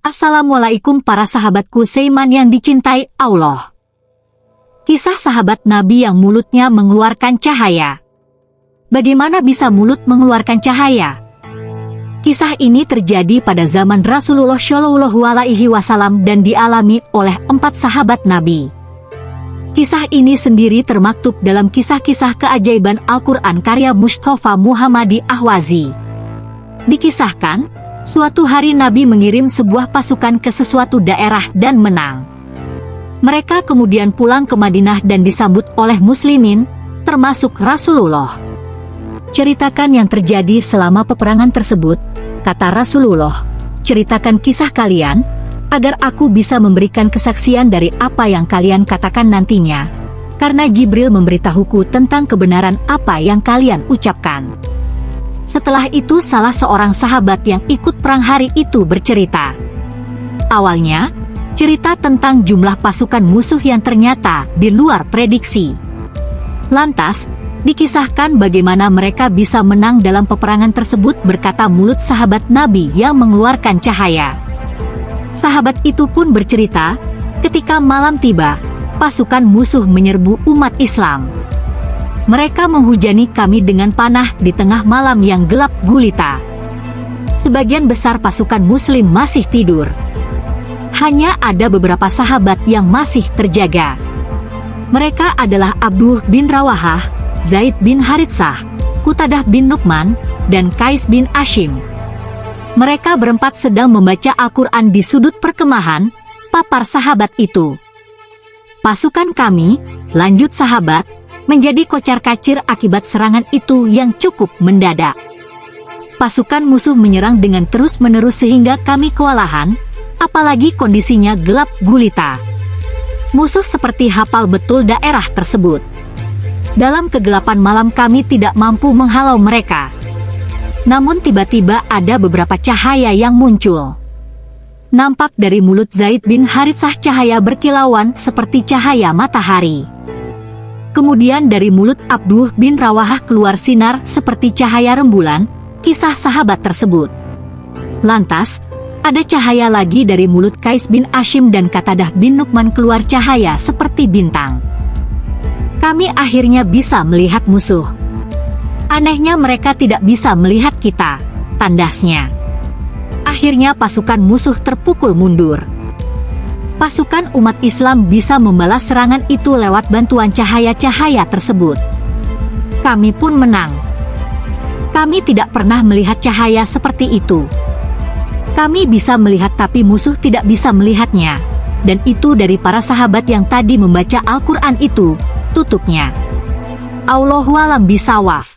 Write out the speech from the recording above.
Assalamualaikum para sahabatku Seiman yang dicintai Allah. Kisah sahabat Nabi yang mulutnya mengeluarkan cahaya. Bagaimana bisa mulut mengeluarkan cahaya? Kisah ini terjadi pada zaman Rasulullah Shallallahu Alaihi Wasallam dan dialami oleh empat sahabat Nabi. Kisah ini sendiri termaktub dalam kisah-kisah keajaiban Al-Quran karya Mustafa Muhammadi Ahwazi. Dikisahkan, Suatu hari Nabi mengirim sebuah pasukan ke sesuatu daerah dan menang. Mereka kemudian pulang ke Madinah dan disambut oleh muslimin, termasuk Rasulullah. Ceritakan yang terjadi selama peperangan tersebut, kata Rasulullah. Ceritakan kisah kalian, agar aku bisa memberikan kesaksian dari apa yang kalian katakan nantinya. Karena Jibril memberitahuku tentang kebenaran apa yang kalian ucapkan. Setelah itu salah seorang sahabat yang ikut perang hari itu bercerita. Awalnya, cerita tentang jumlah pasukan musuh yang ternyata di luar prediksi. Lantas, dikisahkan bagaimana mereka bisa menang dalam peperangan tersebut berkata mulut sahabat Nabi yang mengeluarkan cahaya. Sahabat itu pun bercerita, ketika malam tiba, pasukan musuh menyerbu umat Islam. Mereka menghujani kami dengan panah di tengah malam yang gelap gulita. Sebagian besar pasukan muslim masih tidur. Hanya ada beberapa sahabat yang masih terjaga. Mereka adalah Abduh bin Rawahah, Zaid bin Haritsah, Kutadah bin Nukman, dan Kais bin Ashim. Mereka berempat sedang membaca Al-Quran di sudut perkemahan, papar sahabat itu. Pasukan kami, lanjut sahabat, menjadi kocar-kacir akibat serangan itu yang cukup mendadak. Pasukan musuh menyerang dengan terus-menerus sehingga kami kewalahan, apalagi kondisinya gelap gulita. Musuh seperti hafal betul daerah tersebut. Dalam kegelapan malam kami tidak mampu menghalau mereka. Namun tiba-tiba ada beberapa cahaya yang muncul. Nampak dari mulut Zaid bin Haritsah cahaya berkilauan seperti cahaya matahari. Kemudian dari mulut Abduh bin Rawahah keluar sinar seperti cahaya rembulan, kisah sahabat tersebut. Lantas, ada cahaya lagi dari mulut Kais bin Ashim dan Katadah bin Nukman keluar cahaya seperti bintang. Kami akhirnya bisa melihat musuh. Anehnya mereka tidak bisa melihat kita, tandasnya. Akhirnya pasukan musuh terpukul mundur pasukan umat Islam bisa membalas serangan itu lewat bantuan cahaya-cahaya tersebut. Kami pun menang. Kami tidak pernah melihat cahaya seperti itu. Kami bisa melihat tapi musuh tidak bisa melihatnya. Dan itu dari para sahabat yang tadi membaca Al-Quran itu, tutupnya. Allahualam bisawaf.